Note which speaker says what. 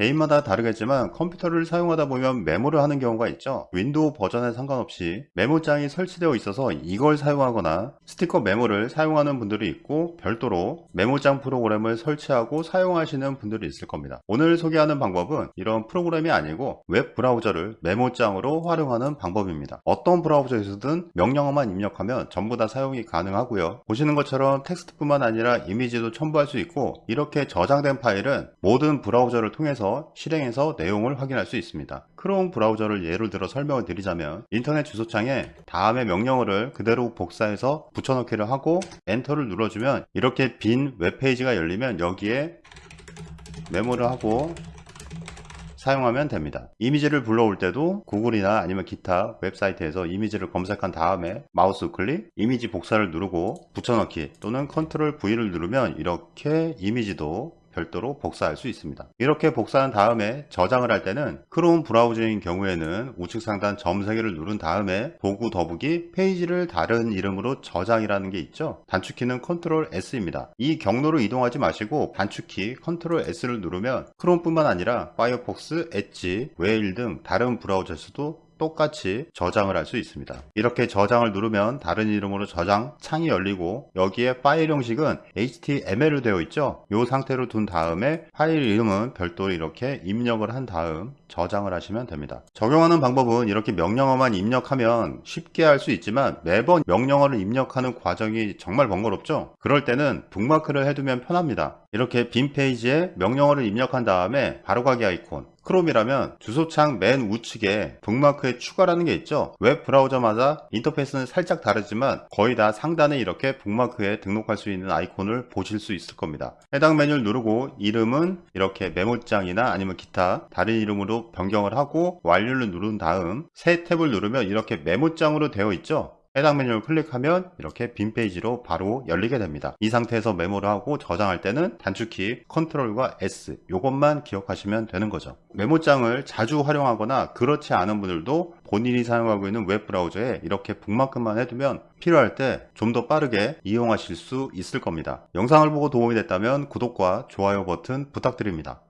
Speaker 1: 개인마다 다르겠지만 컴퓨터를 사용하다 보면 메모를 하는 경우가 있죠. 윈도우 버전에 상관없이 메모장이 설치되어 있어서 이걸 사용하거나 스티커 메모를 사용하는 분들이 있고 별도로 메모장 프로그램을 설치하고 사용하시는 분들이 있을 겁니다. 오늘 소개하는 방법은 이런 프로그램이 아니고 웹 브라우저를 메모장으로 활용하는 방법입니다. 어떤 브라우저에서든 명령어만 입력하면 전부 다 사용이 가능하고요. 보시는 것처럼 텍스트뿐만 아니라 이미지도 첨부할 수 있고 이렇게 저장된 파일은 모든 브라우저를 통해서 실행해서 내용을 확인할 수 있습니다. 크롬 브라우저를 예를 들어 설명을 드리자면 인터넷 주소창에 다음의 명령어를 그대로 복사해서 붙여넣기를 하고 엔터를 눌러주면 이렇게 빈 웹페이지가 열리면 여기에 메모를 하고 사용하면 됩니다. 이미지를 불러올 때도 구글이나 아니면 기타 웹사이트에서 이미지를 검색한 다음에 마우스 클릭 이미지 복사를 누르고 붙여넣기 또는 컨트롤 V를 누르면 이렇게 이미지도 별도로 복사할 수 있습니다. 이렇게 복사한 다음에 저장을 할 때는 크롬 브라우저인 경우에는 우측 상단 점 3개를 누른 다음에 도구 더보기 페이지를 다른 이름으로 저장이라는 게 있죠. 단축키는 컨트롤 S입니다. 이 경로로 이동하지 마시고 단축키 컨트롤 S를 누르면 크롬뿐만 아니라 파이어폭스, 엣지, 웨일 등 다른 브라우저에서도 똑같이 저장을 할 수 있습니다. 이렇게 저장을 누르면 다른 이름으로 저장 창이 열리고 여기에 파일 형식은 HTML로 되어 있죠? 이 상태로 둔 다음에 파일 이름은 별도로 이렇게 입력을 한 다음 저장을 하시면 됩니다. 적용하는 방법은 이렇게 명령어만 입력하면 쉽게 할 수 있지만 매번 명령어를 입력하는 과정이 정말 번거롭죠? 그럴 때는 북마크를 해두면 편합니다 이렇게 빈 페이지에 명령어를 입력한 다음에 바로가기 아이콘. 크롬이라면 주소창 맨 우측에 북마크에 추가라는 게 있죠? 웹 브라우저마다 인터페이스는 살짝 다르지만 거의 다 상단에 이렇게 북마크에 등록할 수 있는 아이콘을 보실 수 있을 겁니다. 해당 메뉴를 누르고 이름은 이렇게 메모장이나 아니면 기타 다른 이름으로 변경을 하고 완료를 누른 다음 새 탭을 누르면 이렇게 메모장으로 되어 있죠 해당 메뉴를 클릭하면 이렇게 빈 페이지로 바로 열리게 됩니다. 이 상태에서 메모를 하고 저장할 때는 단축키 컨트롤과 S 이것만 기억하시면 되는 거죠. 메모장을 자주 활용하거나 그렇지 않은 분들도 본인이 사용하고 있는 웹 브라우저에 이렇게 북마크만 해두면 필요할 때 좀 더 빠르게 이용하실 수 있을 겁니다. 영상을 보고 도움이 됐다면 구독과 좋아요 버튼 부탁드립니다